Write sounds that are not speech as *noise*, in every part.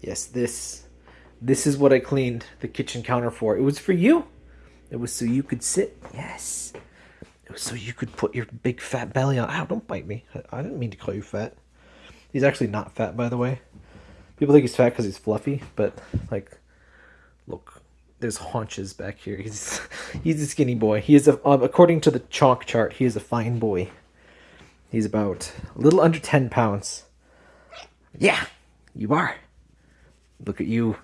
Yes, this. This is what I cleaned the kitchen counter for. It was for you. It was so you could sit. Yes. It was so you could put your big fat belly on. Ow, don't bite me. I, didn't mean to call you fat. He's actually not fat, by the way. People think he's fat because he's fluffy, but like, look, there's haunches back here. He's *laughs* he's a skinny boy. He is a, um, according to the chonk chart, he is a fine boy. He's about a little under ten pounds. Yeah, you are. Look at you.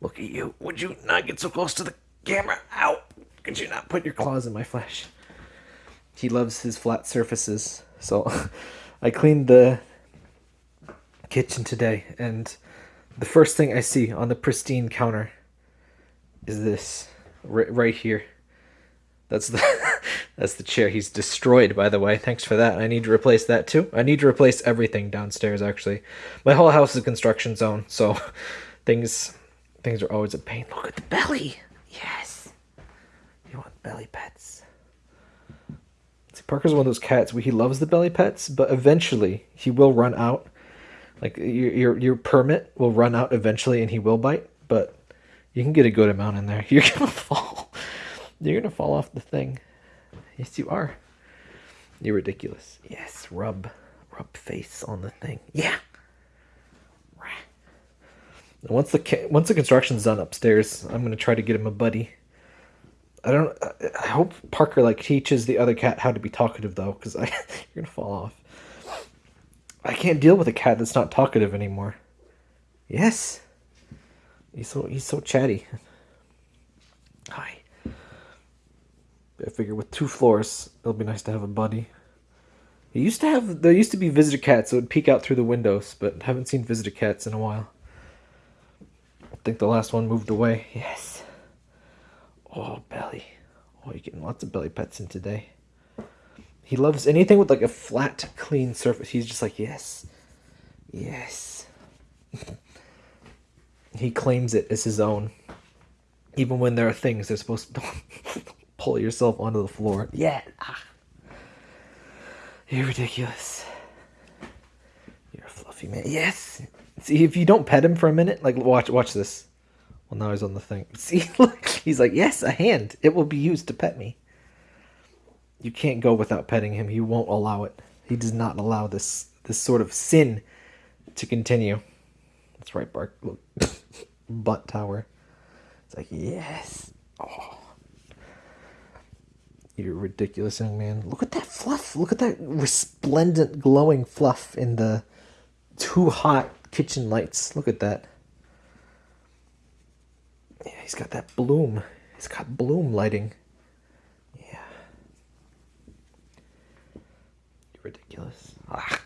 Look at you. Would you not get so close to the camera? Ow! Could you not put your claws in my flesh? He loves his flat surfaces. So *laughs* I cleaned the kitchen today, and the first thing I see on the pristine counter is this right, right here. That's the *laughs* that's the chair he's destroyed. By the way, thanks for that. I need to replace that too. I need to replace everything downstairs. Actually, my whole house is a construction zone, so *laughs* things things are always a pain. Look at the belly. Yes, you want belly pets. See, Parker's one of those cats where he loves the belly pets, but eventually he will run out like your your your permit will run out eventually, and he will bite. But you can get a good amount in there. *laughs* You're gonna fall. You're gonna fall off the thing. Yes, you are. You're ridiculous. Yes, rub, rub face on the thing. Yeah. Once the once the construction's done upstairs, I'm gonna try to get him a buddy. I don't. I hope Parker like teaches the other cat how to be talkative though, because I *laughs* you're gonna fall off. I can't deal with a cat that's not talkative anymore. Yes. He's so he's so chatty. I figure with two floors, it'll be nice to have a buddy. It used to have there used to be visitor cats that would peek out through the windows, but haven't seen visitor cats in a while. I think the last one moved away. Yes. Oh, belly. Oh, you're getting lots of belly pets in today. He loves anything with like a flat, clean surface. He's just like, yes, yes. *laughs* he claims it as his own. Even when there are things they're supposed to *laughs* pull yourself onto the floor. Yeah. Ah. You're ridiculous. You're a fluffy man. Yes. See, if you don't pet him for a minute, like watch, watch this. Well, now he's on the thing. *laughs* See, look, he's like, yes, a hand. It will be used to pet me. You can't go without petting him. He won't allow it. He does not allow this this sort of sin to continue. That's right, Bark. Look. *laughs* Butt tower. It's like, yes. Oh. You're ridiculous, young man. Look at that fluff. Look at that resplendent, glowing fluff in the too hot kitchen lights. Look at that. Yeah, he's got that bloom. He's got bloom lighting. Yeah. You're ridiculous. Ah.